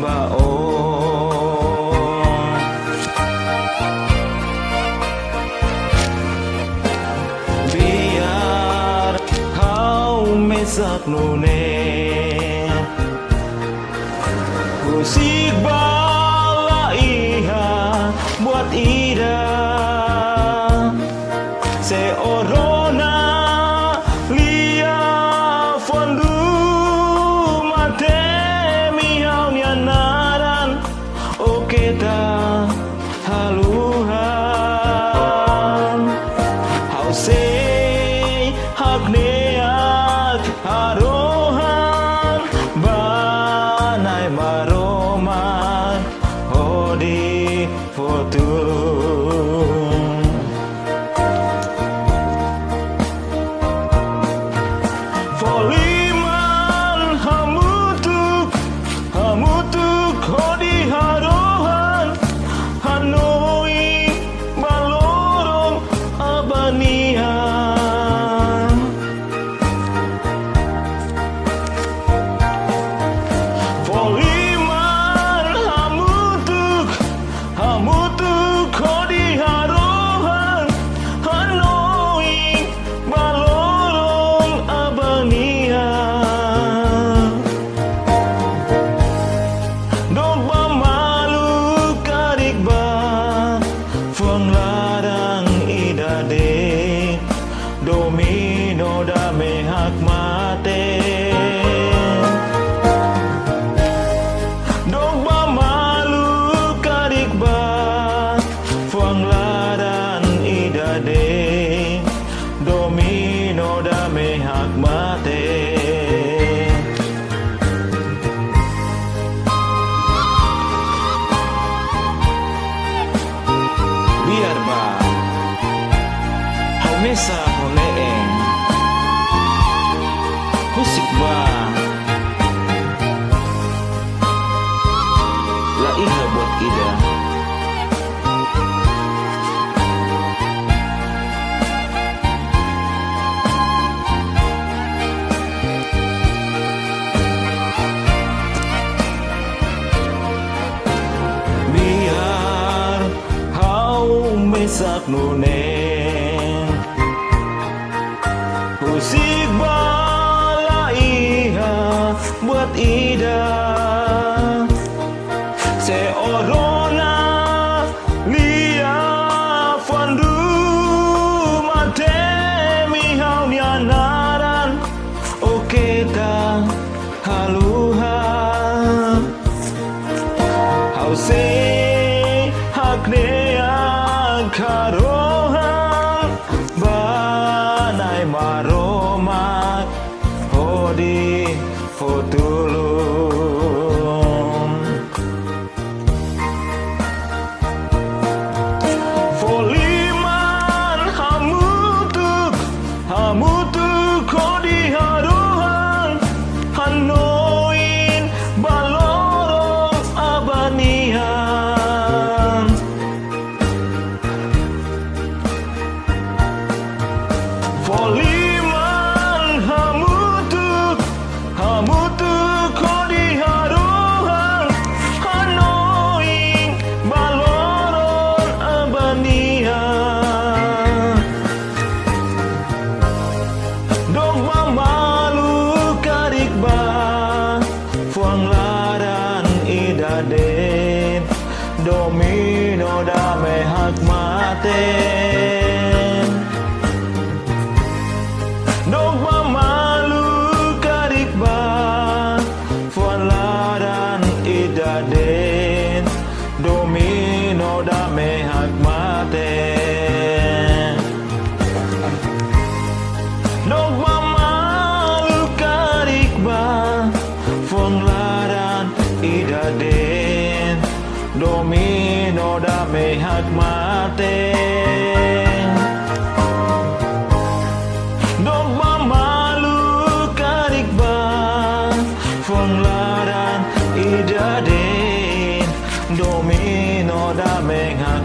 baon oh. Biar kau mesak nune. សេហកនេ biar ba Homesa homeeng Husik ba La iha buat ida. sapnune Kusik balaiha buat idah. holy. Raden. Domba malu karikba Fuan ladan idaden Domino dame hak mate Domba malu karikba Fuan ladan idaden domino da me hak mate ドミノダメが